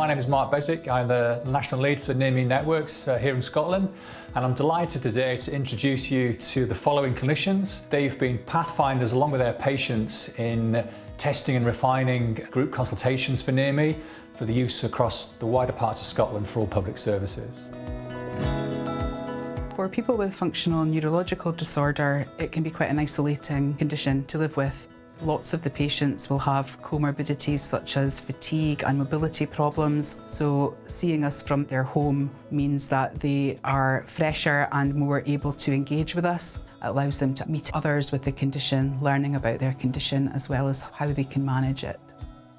My name is Mark Beswick. I'm the National Lead for Near Me Networks uh, here in Scotland and I'm delighted today to introduce you to the following clinicians. They've been pathfinders along with their patients in testing and refining group consultations for Near Me for the use across the wider parts of Scotland for all public services. For people with functional neurological disorder, it can be quite an isolating condition to live with. Lots of the patients will have comorbidities such as fatigue and mobility problems, so seeing us from their home means that they are fresher and more able to engage with us. It allows them to meet others with the condition, learning about their condition as well as how they can manage it.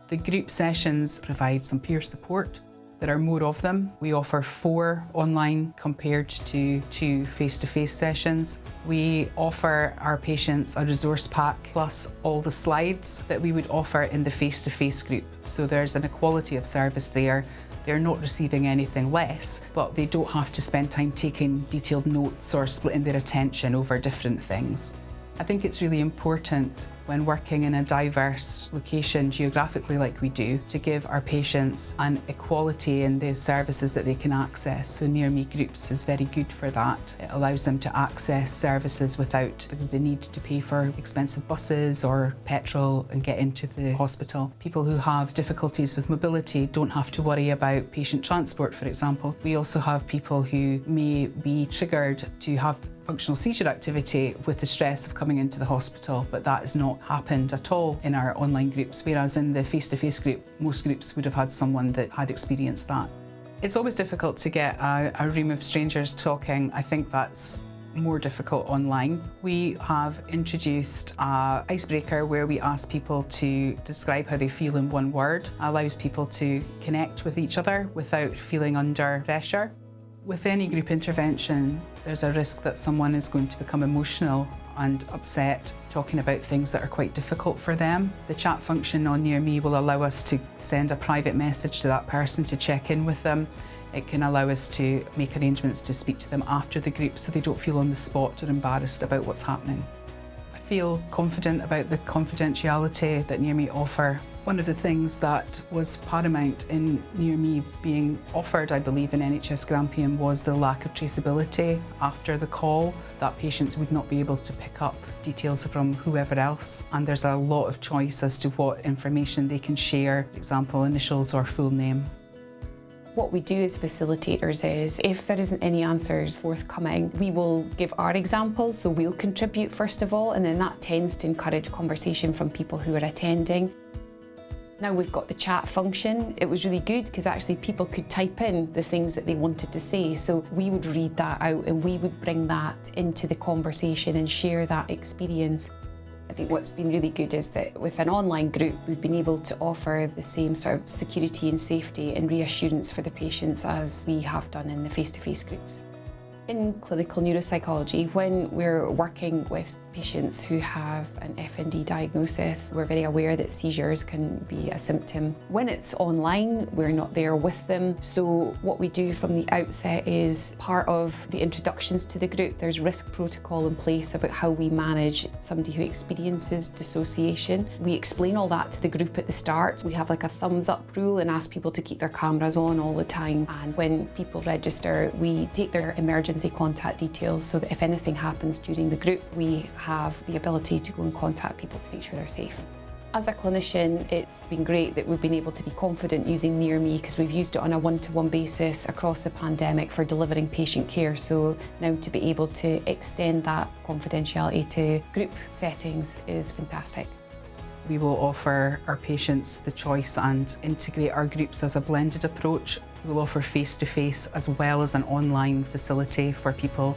The group sessions provide some peer support there are more of them. We offer four online compared to two face-to-face -face sessions. We offer our patients a resource pack plus all the slides that we would offer in the face-to-face -face group. So there's an equality of service there. They're not receiving anything less, but they don't have to spend time taking detailed notes or splitting their attention over different things. I think it's really important when working in a diverse location geographically like we do to give our patients an equality in the services that they can access. So Near Me Groups is very good for that. It allows them to access services without the need to pay for expensive buses or petrol and get into the hospital. People who have difficulties with mobility don't have to worry about patient transport, for example. We also have people who may be triggered to have functional seizure activity with the stress of coming into the hospital, but that has not happened at all in our online groups, whereas in the face-to-face -face group, most groups would have had someone that had experienced that. It's always difficult to get a, a room of strangers talking. I think that's more difficult online. We have introduced an icebreaker where we ask people to describe how they feel in one word. It allows people to connect with each other without feeling under pressure. With any group intervention, there's a risk that someone is going to become emotional and upset talking about things that are quite difficult for them. The chat function on Near Me will allow us to send a private message to that person to check in with them. It can allow us to make arrangements to speak to them after the group so they don't feel on the spot or embarrassed about what's happening. I feel confident about the confidentiality that Near Me offer one of the things that was paramount in Near Me being offered, I believe, in NHS Grampian was the lack of traceability after the call, that patients would not be able to pick up details from whoever else. And there's a lot of choice as to what information they can share, for example, initials or full name. What we do as facilitators is if there isn't any answers forthcoming, we will give our examples, so we'll contribute first of all, and then that tends to encourage conversation from people who are attending. Now we've got the chat function. It was really good because actually people could type in the things that they wanted to say. So we would read that out and we would bring that into the conversation and share that experience. I think what's been really good is that with an online group, we've been able to offer the same sort of security and safety and reassurance for the patients as we have done in the face-to-face -face groups. In clinical neuropsychology, when we're working with patients who have an FND diagnosis, we're very aware that seizures can be a symptom. When it's online, we're not there with them. So what we do from the outset is part of the introductions to the group, there's risk protocol in place about how we manage somebody who experiences dissociation. We explain all that to the group at the start. We have like a thumbs up rule and ask people to keep their cameras on all the time. And when people register, we take their emergency contact details so that if anything happens during the group, we have the ability to go and contact people to make sure they're safe. As a clinician, it's been great that we've been able to be confident using Near Me because we've used it on a one-to-one -one basis across the pandemic for delivering patient care. So now to be able to extend that confidentiality to group settings is fantastic. We will offer our patients the choice and integrate our groups as a blended approach. We'll offer face-to-face -face as well as an online facility for people